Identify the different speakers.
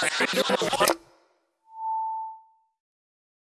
Speaker 1: Yo no